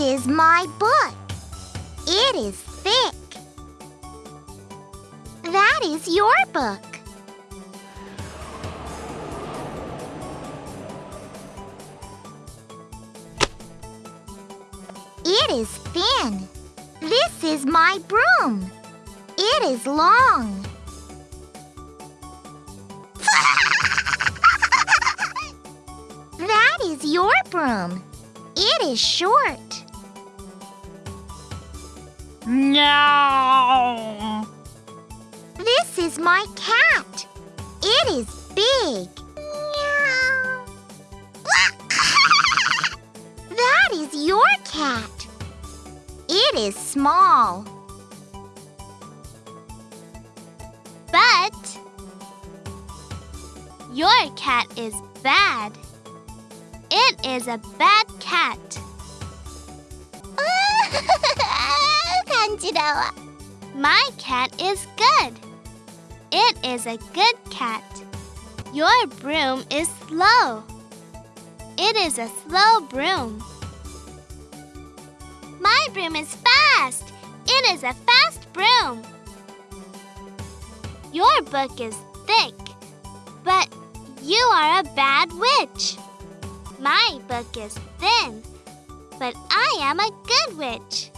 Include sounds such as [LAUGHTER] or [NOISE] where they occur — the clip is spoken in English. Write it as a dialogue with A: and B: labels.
A: is my book. It is thick. That is your book. It is thin. This is my broom. It is long. [LAUGHS] that is your broom. It is short.
B: No.
A: This is my cat. It is big. [LAUGHS] That is your cat. It is small.
C: But your cat is bad. It is a bad cat.
A: Angela.
C: My cat is good. It is a good cat. Your broom is slow. It is a slow broom. My broom is fast. It is a fast broom. Your book is thick, but you are a bad witch. My book is thin, but I am a good witch.